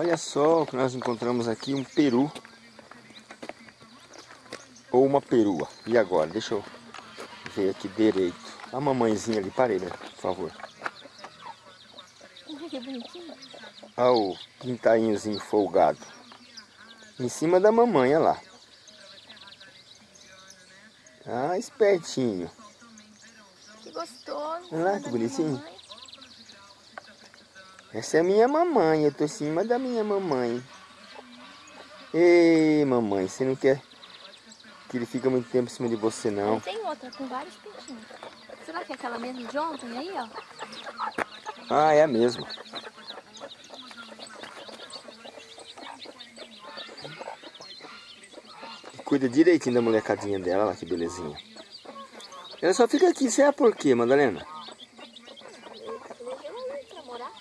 Olha só o que nós encontramos aqui, um peru. Ou uma perua. E agora? Deixa eu ver aqui direito. A mamãezinha ali, parei, né? Por favor. Que bonitinho. Olha o pintainhozinho folgado. Em cima da mamãe, olha lá. Ah, espertinho. Que gostoso. Olha lá, que da minha bonitinho. Essa é a minha mamãe, eu tô em cima da minha mamãe. Ei, mamãe, você não quer que ele fica muito tempo em cima de você, não? Aí tem outra com vários pintinhos. Será que é aquela mesmo de ontem aí, ó? Ah, é a mesma. Cuida direitinho da molecadinha dela, olha lá que belezinha. Ela só fica aqui, sabe por quê, Madalena? Eu levei ela aí pra morar.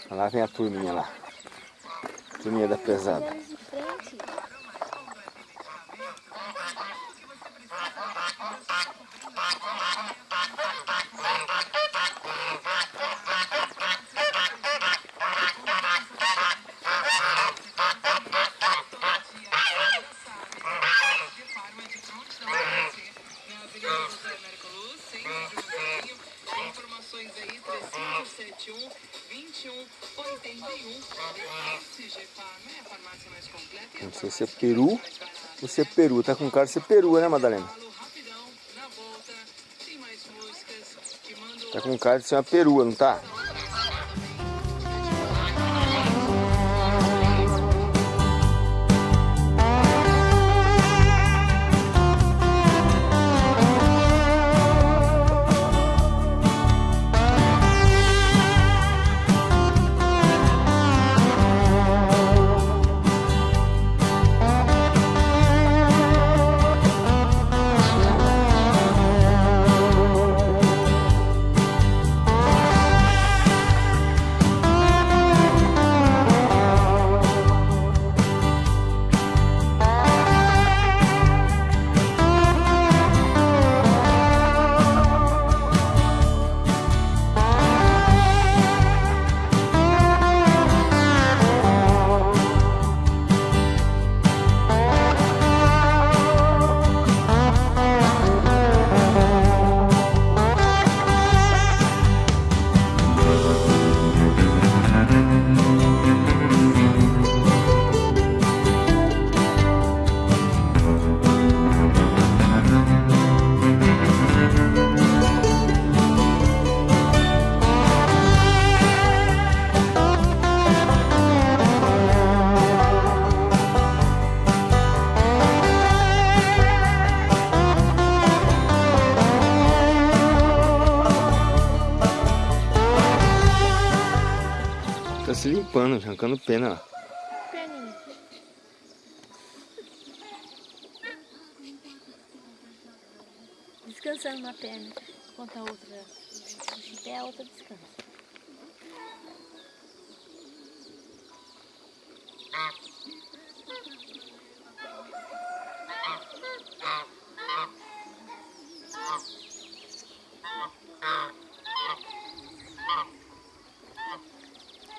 Olha lá vem a turminha lá. Turminha da pesada. Eles de frente. Informações aí, 3571 2181. SG Farma é a farmácia mais se é peru se é peru. Tá com cara de ser perua, né, Madalena? Tá com cara de ser uma perua, não tá? Arrancando pena, ó. Perninha. Descansando na perna. Enquanto a outra em pé, a outra descansa.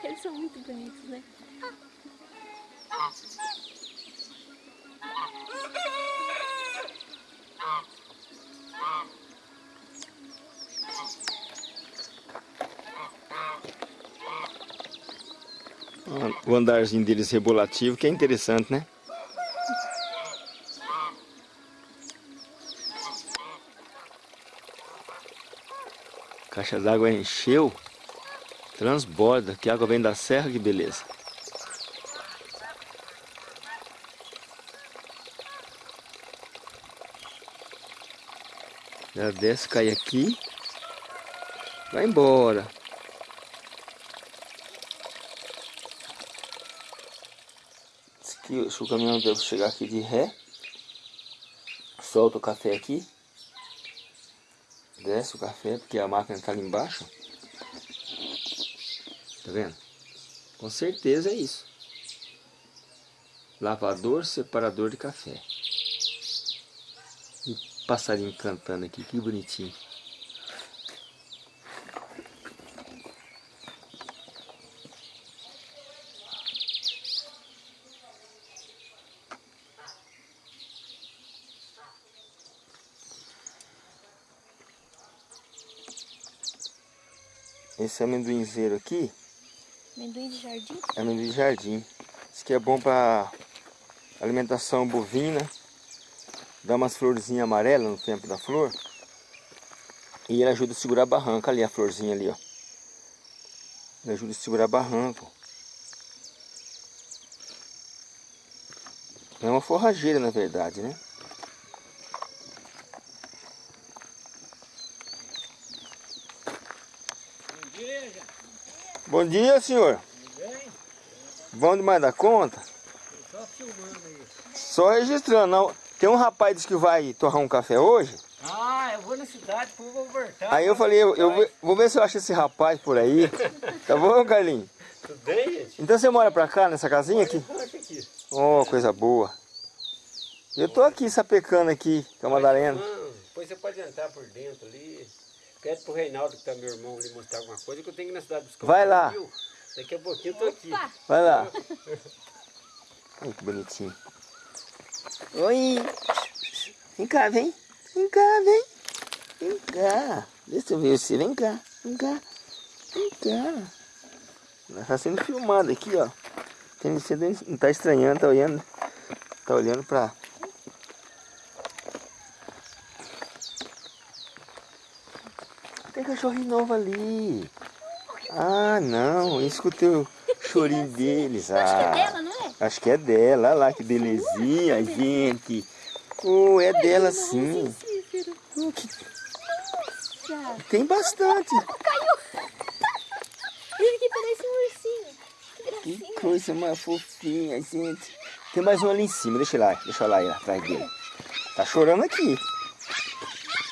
Eles são muito bonitos, né? O andarzinho deles rebolativo, que é interessante, né? Caixa d'água encheu, transborda, que água vem da serra, que beleza. Já desce, cai aqui, vai embora. Que se o caminhão deve chegar aqui de ré, solta o café aqui, desce o café, porque a máquina está ali embaixo vendo? Com certeza é isso. Lavador, separador de café. E passarinho cantando aqui, que bonitinho. Esse amendoinzeiro aqui Amendoim de jardim? é amendoim de jardim. Isso aqui é bom para alimentação bovina. Dá umas florzinhas amarelas no tempo da flor. E ele ajuda a segurar a barranca ali, a florzinha ali, ó. Ele ajuda a segurar barranco. É uma forrageira, na verdade, né? Bom dia, senhor. Bom demais da conta? Só filmando aí. Só registrando. Não. Tem um rapaz que disse que vai torrar um café hoje. Ah, eu vou na cidade, depois vou voltar. Aí eu falei, eu, eu vou- ver se eu acho esse rapaz por aí. Tá bom, Carlinhos? Tudo bem, gente? Então você mora pra cá, nessa casinha aqui? Aqui. Oh, coisa boa. Eu tô aqui sapecando aqui com a Madalena. Não, depois você pode entrar por dentro ali. Pede pro Reinaldo, que tá meu irmão, ali mostrar alguma coisa, que eu tenho que ir na cidade buscar Vai lá. pernil. Daqui a pouquinho eu tô aqui. Opa! Vai lá. Ai, que bonitinho. Oi. Vem cá, vem. Vem cá, vem. Vem cá. Deixa eu ver você. Vem cá. Vem cá. Vem cá. Nós tá sendo filmado aqui, ó. Tem, você não tá estranhando, tá olhando. Tá olhando pra... Tem cachorrinho novo ali. Ah, não. Eu escutei o chorinho deles. Acho que é Ah. dela, não é? Acho que é dela, olha lá que belezinha, gente. Oh, é dela sim. Oh, que-. Tem bastante. Ele que parece um ursinho. Que coisa mais fofinha, gente. Tem mais um ali em cima, deixa lá, deixa eu lá ir atrás dele. Tá chorando aqui.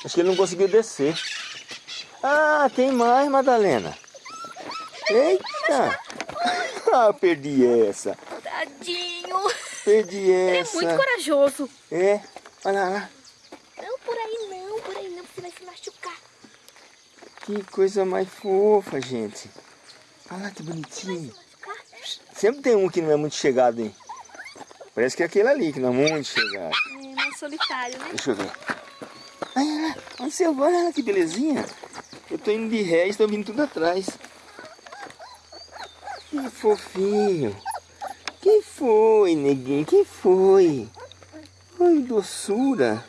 Acho que ele não conseguiu descer. Ah, tem mais, Madalena. Eita. Ah, perdi essa. Tadinho. Perdi Ele é essa. muito corajoso. É, olha lá. Não, por aí não, por aí não, você vai se machucar. Que coisa mais fofa, gente. Olha lá que bonitinho. Sempre tem um que não é muito chegado, hein? Parece que é aquele ali que não é muito chegado. É mais solitário, né? Deixa eu ver. Olha lá, olha lá que belezinha. Tô indo de ré e estão vindo tudo atrás. Que fofinho. Que foi, neguinho? Que foi? Ai, doçura.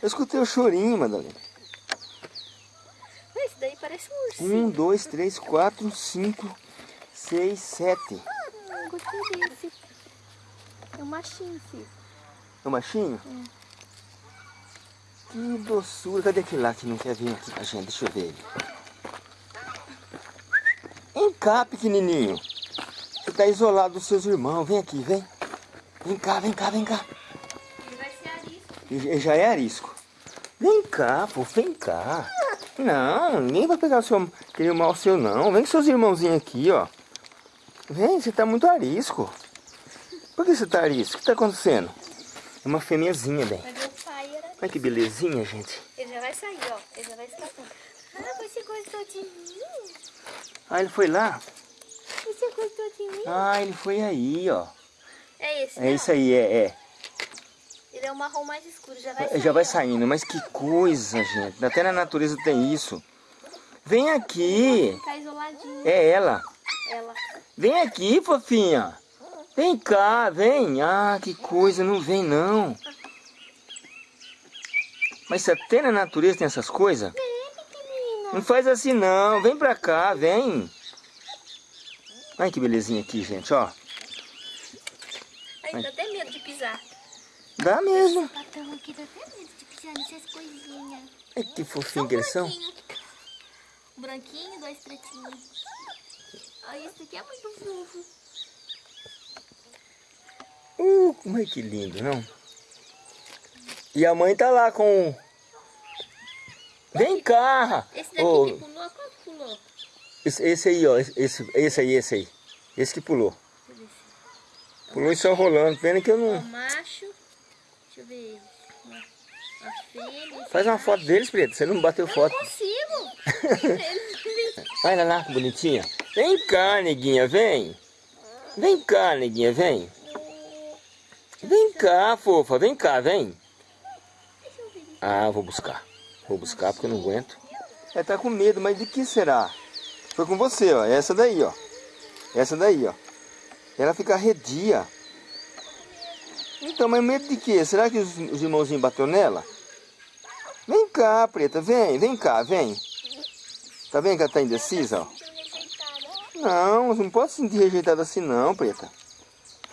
Eu escutei o chorinho, Madalena. Esse daí parece um ursinho. Um, dois, três, quatro, cinco, seis, sete. Hum, gostei desse. É um machinho, Cícero. É o machinho? Que doçura. Cadê aquele lá que não quer vir aqui com a gente? Deixa eu ver ele. Vem cá, pequenininho. Você tá isolado dos seus irmãos. Vem aqui, vem. Vem cá, vem cá, vem cá. Ele vai ser arisco. Ele já é arisco. Vem cá, pô, vem cá. Não, ninguém vai pegar o seu, aquele mal seu, não. Vem com seus irmãozinhos aqui, ó. Vem, você tá muito arisco. Por que você tá arisco? O que tá acontecendo? É uma fêmeazinha, bem. Mas o pai era... Olha que belezinha, gente. Ele já vai sair, ó. Ele já vai escapando. Ah, você gostou de mim? Ah, ele foi lá? Você gostou de mim? Ah, ele foi aí, ó. É esse, É isso aí, é, é. Ele é o marrom mais escuro, já vai sair. Já vai saindo, mas que coisa, gente. Até na natureza tem isso. Vem aqui. Tá isoladinho. É ela. Ela. Vem aqui, fofinha. Vem cá, vem. Ah, que coisa, não vem não. Mas se até na natureza tem essas coisas? Não faz assim não. Vem pra cá, vem. Olha que belezinha aqui, gente, ó. Ai, dá até medo de pisar. Dá mesmo. Patão aqui dá até medo de pisar nessas coisinhas. Ai, que Só fofinho que eles são. branquinho. Branquinho, dois pretinhos. Ai, esse aqui é muito fofo. Uh, como é que lindo, não? E a mãe tá lá com... Vem cá! Esse daqui Ô, que pulou, quanto pulou? esse, esse aí, ó. Esse, esse aí, esse aí. Esse que pulou. Eu. Pulou e só rolando. Pena que eu não... macho. Deixa eu ver a fêmea. Faz uma foto deles, Preto. Você não bateu Eu foto. não consigo. Olha lá, que bonitinha. Vem cá, neguinha, vem. Vem cá, neguinha, vem. Vem cá, fofa. Vem cá, vem. Ah, vou buscar. Vou buscar porque eu não aguento. Ela tá com medo, mas de que será? Foi com você, ó. Essa daí, ó. Essa daí, ó. Ela fica arredia. Então, mas medo de quê? Será que os, os irmãozinhos bateu nela? Vem cá, preta, vem, vem cá, vem. Tá vendo que ela tá indecisa, ó? Não, não pode se sentir rejeitada assim não, preta.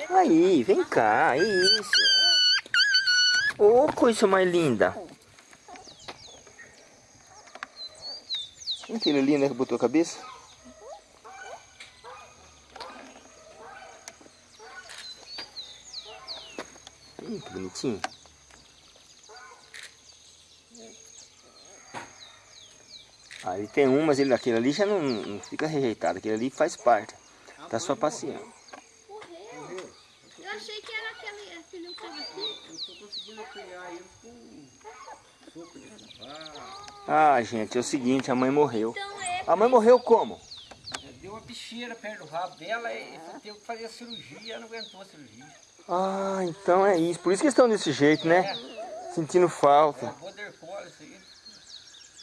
Aí, vem cá, isso. Ô, coisa mais linda. Mentira linda que botou a cabeça. Hum, que bonitinho. Ali tem um, mas ele daquele ali já não, não fica rejeitado. Aquele ali faz parte. Tá só passeando. Morreu. Eu achei que era aquele, aquele que tava aqui. Eu tô conseguindo apanhar ele com soco de cavalo. Ah, gente, é o seguinte, a mãe morreu. Então é. A mãe morreu como? Deu uma bicheira perto do rabo dela e teve que fazer a cirurgia, ela não aguentou a cirurgia. Ah, então é isso. Por isso que estão desse jeito, né? Sentindo falta. Aí.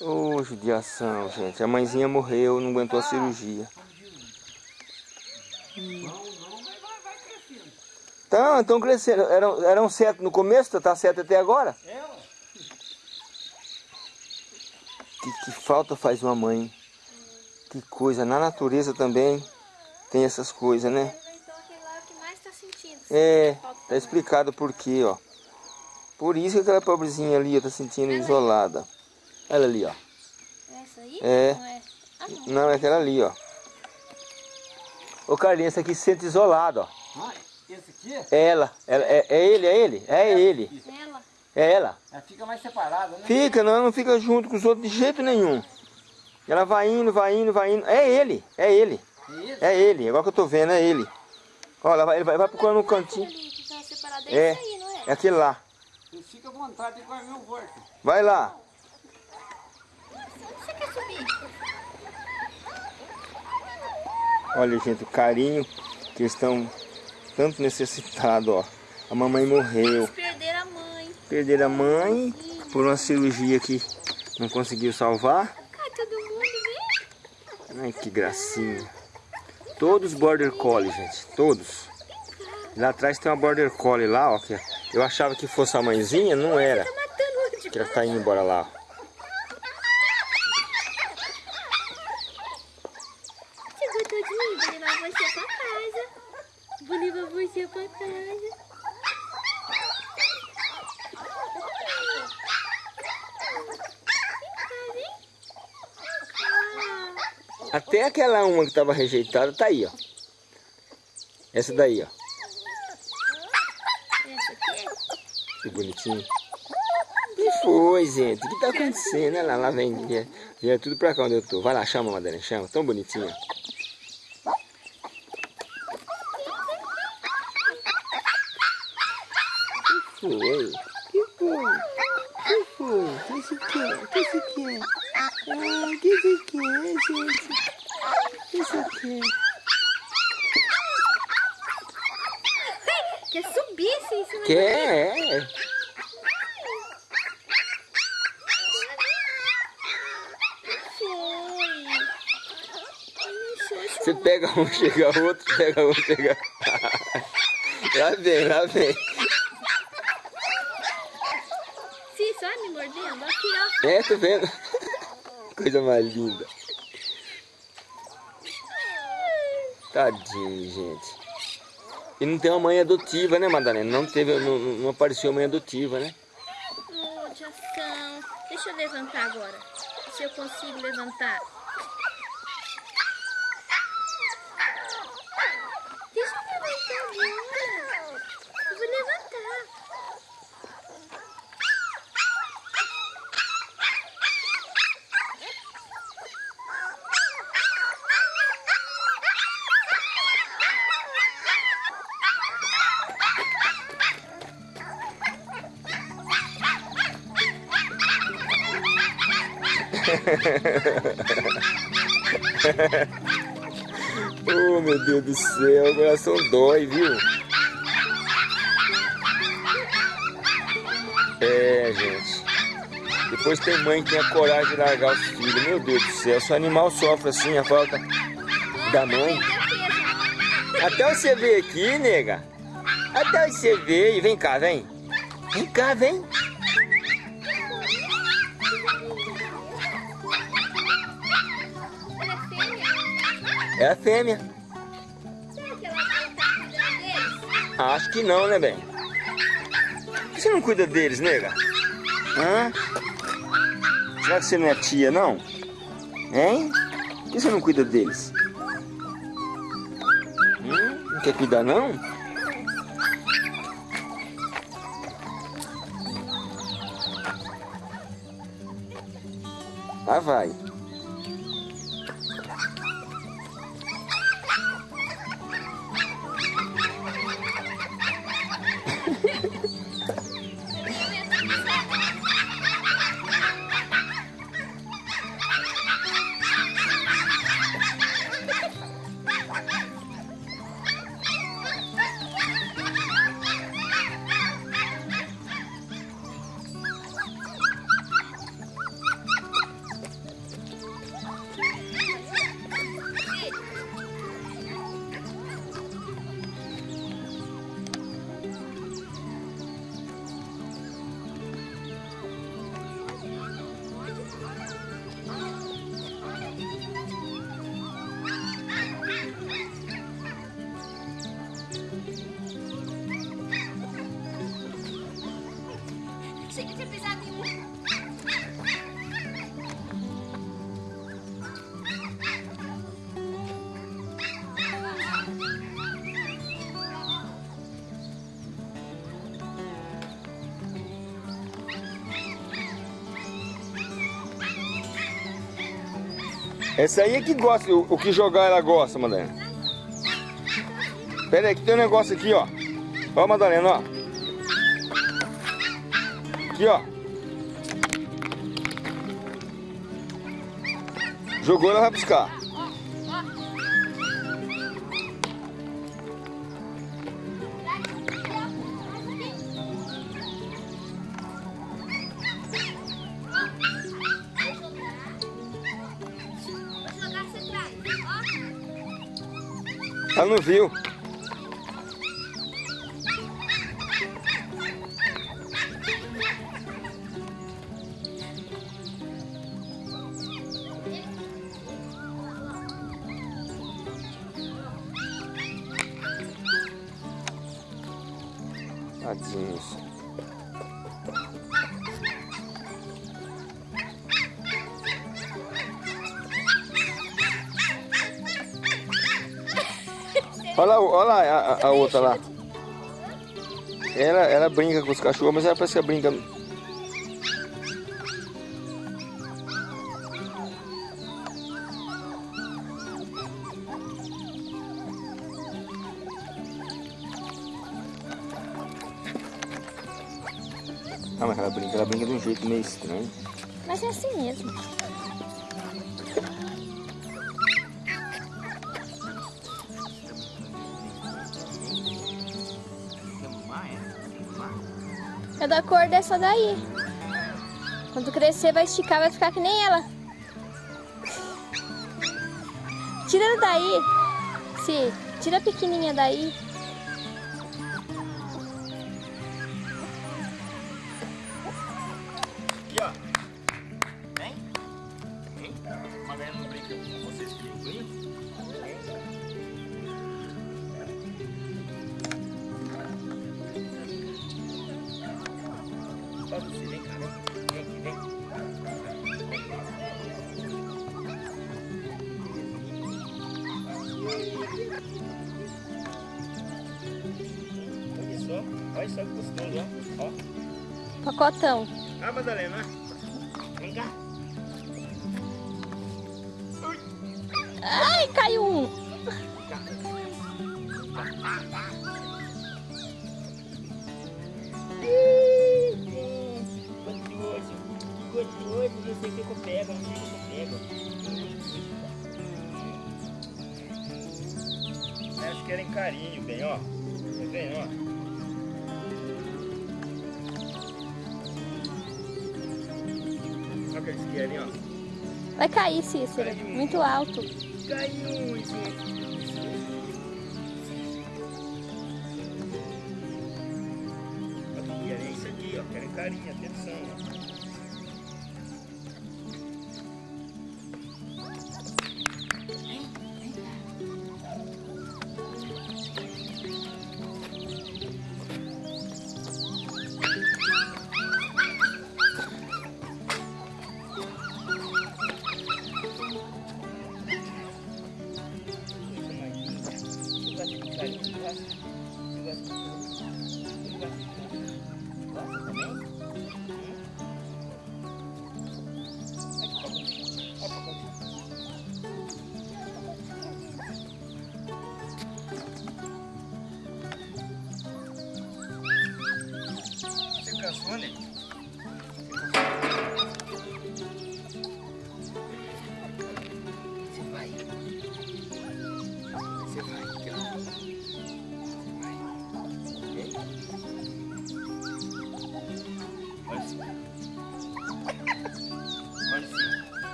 Ô, judiação, gente. A mãezinha morreu, não aguentou a cirurgia. Não, não, mas vai, vai crescendo. Então, estão crescendo. Eram, eram sete no começo, tá sete até agora? Ela, Que, que falta faz uma mãe. Que coisa. Na natureza também tem essas coisas, né? Então aquele lá é o que mais tá sentindo. É, tá explicado por quê, ó. Por isso que aquela pobrezinha ali ó, tá sentindo isolada. Ela ali, ó. Essa aí? É. Não é? Ah, não. Não, é aquela ali, ó. Ô Carlinhos, essa aqui se sente isolado, ó. ah, esse aqui, É ela. ela é, é ele, é ele? É ele. Ela. É ela. ela fica mais separada, né? Fica, não, não fica junto com os outros de jeito nenhum. Ela vai indo, vai indo, vai indo. É ele, é ele. É ele? É ele, agora que eu tô vendo, é ele. Olha, ela vai, ele vai, vai procurando um cantinho. Aquele ali que tá separado é, É, esse aí, não é? é aquele lá. Ele fica à vontade de guardar meu volta. Vai lá. Você quer subir? Olha, gente, o carinho que eles estão tanto necessitados, ó. A mamãe morreu. Eles perderam a mãe. Perderam a mãe por uma cirurgia que não conseguiu salvar. Ai, que gracinha. Todos border collie, gente. Todos. Lá atrás tem uma border collie lá, ó. Que eu achava que fosse a mãezinha, não era. Tá Que ela tá indo embora lá. ó. Chegou todinho, vou levar você pra casa. Vou levar você pra casa. Vem cá, vem. Ah, Até aquela uma que tava rejeitada tá aí, ó. Essa daí, ó. essa aqui? Que bonitinho. que foi, gente? O que tá acontecendo? Olha lá, lá vem. Vem, tudo pra cá onde eu tô. Vai lá, chama, Madalena, chama. Tão bonitinha. Que foi? Que foi? O que se quer? O que se quer? Ah, o que se quer, gente? O que se quer? Quer subir assim em cima Quer? Foi. Xoxo. Você pega um, chega outro, pega um, chega. lá vem, lá vem. Sim, só me mordendo. Aqui, ó. É, tô vendo. Coisa mais linda. Tadinho, gente. E não tem uma mãe adotiva, né, Madalena? Não teve, não, não apareceu mãe adotiva, né? Oh. Deixa eu levantar agora. Se eu consigo levantar. Deixa eu levantar agora. Eu vou levantar. Oh, meu Deus do céu, o coração dói, viu? É, gente. Depois tem mãe que tem a coragem de largar os filhos. Meu Deus do céu, se o animal sofre assim, a falta da mãe. Até você ver aqui, nega. Até você ver. E vem cá, vem. Vem cá, vem. É a fêmea. Acho que não, né, bem? Por que você não cuida deles, nega? Hã? Será que você não é tia, não? Hein? Por que você não cuida deles? Hum? Não quer cuidar, não? Lá vai. Essa aí é que gosta, o, o que jogar ela gosta, Madalena. Pera aí, que tem um negócio aqui, ó. Ó, Madalena, ó. Aqui, ó. Jogou, ela vai buscar. Não viu. Olha lá, olha lá a, a- a outra lá. Ela, ela brinca com os cachorros, mas ela parece que brinca. Ah, mas ela brinca, ela brinca de um jeito meio estranho. Mas é assim mesmo. Da cor dessa daí. Quando crescer vai esticar, vai ficar que nem ela. Tira daí. Se, tira a pequenininha daí. Aqui, ó. Vem. Vem. Velha não brinca com vocês que brincam. Você, vem cá, vem. Vem aqui, vem. Olha só, olha só que gostoso, ó. ó. Pacotão. Ah, Madalena. Que ó. Vai cair, Cícero. Muito alto. Caiu, que querem, é isso aqui, ó. Querem carinho, atenção, ó.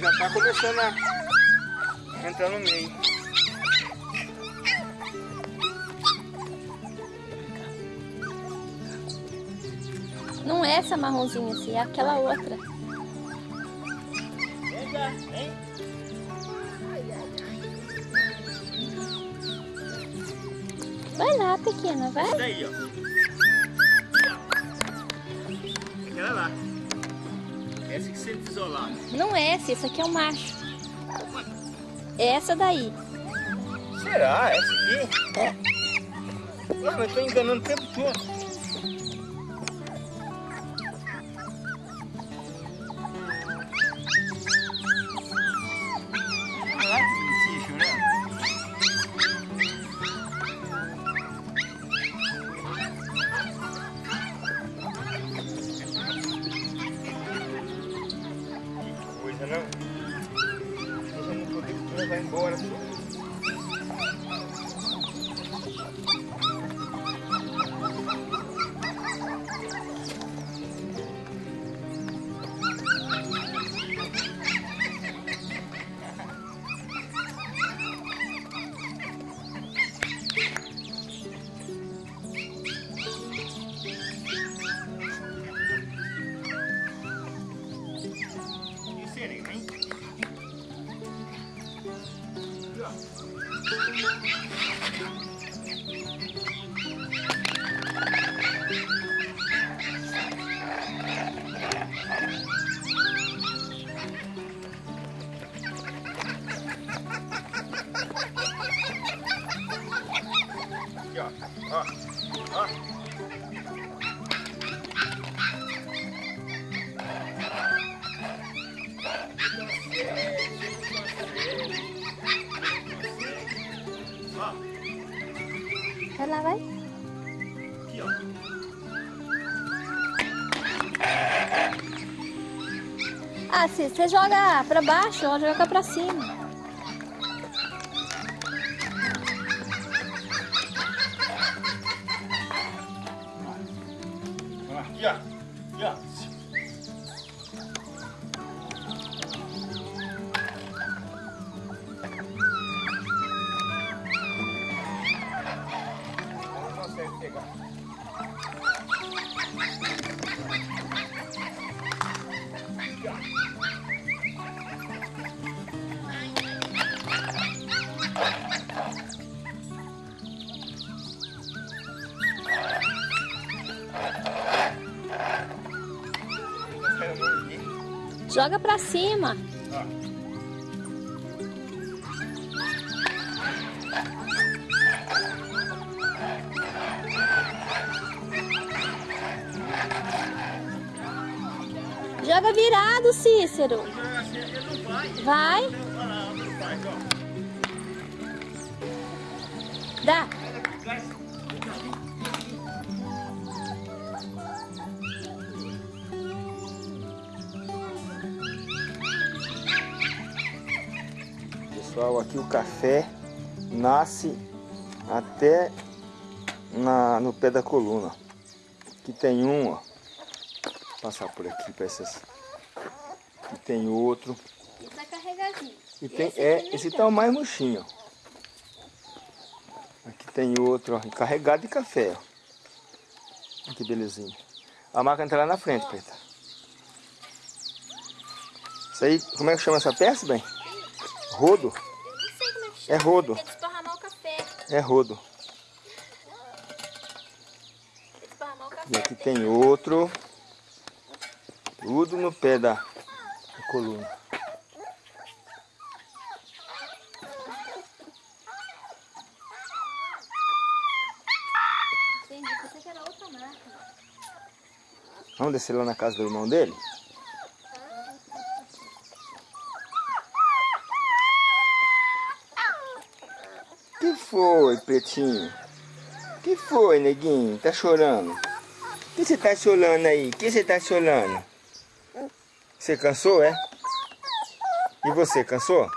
Já tá, começando a entrar no meio. Não é essa marronzinha assim, é aquela outra. Vem cá, vem. Vai lá, pequena, vai. Daí, ó. Essa você isolada. Não é essa, esse aqui é o macho. É essa daí. Será? Essa aqui? É. Não, mas eu tô enganando o tempo todo. Lá, vai. Aqui, ó. Ah, Cícero, você joga pra baixo, ela joga pra cima. Joga pra cima. Joga virado, Cícero. Vai. Dá. Aqui o café nasce até na, no pé da coluna. Aqui tem um, ó. Vou passar por aqui para essas. Aqui tem outro. Esse tá carregadinho. E tem, Esse é, esse tá. o mais murchinho. ó. Aqui tem outro, ó, carregado de café, ó. Olha que belezinha. A máquina tá lá na frente, preta. Isso aí, como é que chama essa peça, bem? Rodo? Eu não sei como é rodo. É desparramar o café. É rodo. Café. E aqui tem outro. Tudo no pé da, da coluna. Entendi. Pensei que era outra marca. Vamos descer lá na casa do irmão dele? Que foi, pretinho? Que foi, neguinho? Tá chorando? que você tá chorando aí? que você tá chorando? Você cansou, é? E você, cansou?